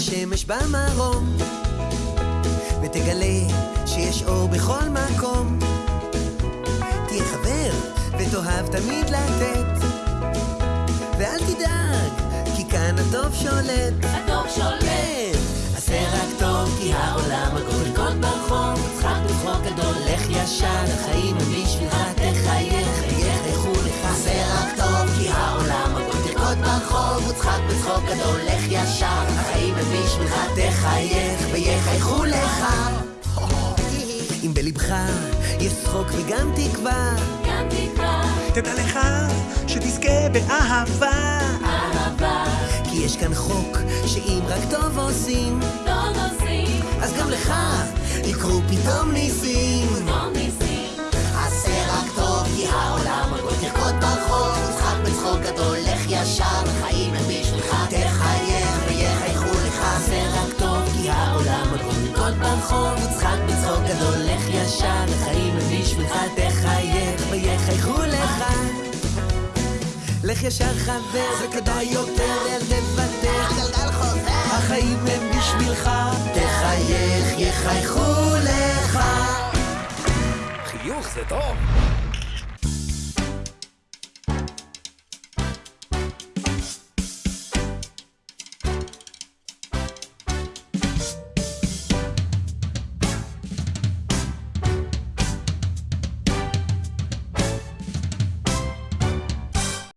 השמש במרום, ותגלה שיש אור בכל מקום. תהיה חבר, ותאהב תמיד לתת, ואל תדאג, כי כאן הטוב שולט. הטוב שולט. כן, עשה רק טוב, כי העולם הכל רקוד ברחוב, צחק בצחוק גדול, לך ישר, החיים הם בשבילך, תחייך, חייך, איכו לך. עשה רק טוב, כי העולם הכל תרקוד ברחוב, וצחק בצחוק גדול, לך ישר, החיים בשבילך, תחייך, ויחייכו לך. אם בלבך יש צחוק וגם תקווה, גם תקווה, תדע לך שתזכה באהבה. אהבה, כי יש כאן חוק שאם רק טוב עושים, טוב עושים, אז גם לך יקרו פתאום ניסים. טוב ניסים. עשה רק טוב, כי העולם הכל תרקוד ברחוב, צחק בצחוק גדול, לך ישר, החיים ברחוב, צחק בצחוק גדול, לך ישר, החיים הם בשבילך, תחייך ויחייכו לך. לך ישר חבר, זה כדאי יותר, אל תוותר. הגלגל חוזר. החיים הם בשבילך, תחייך, יחייכו לך. חיוך זה טוב.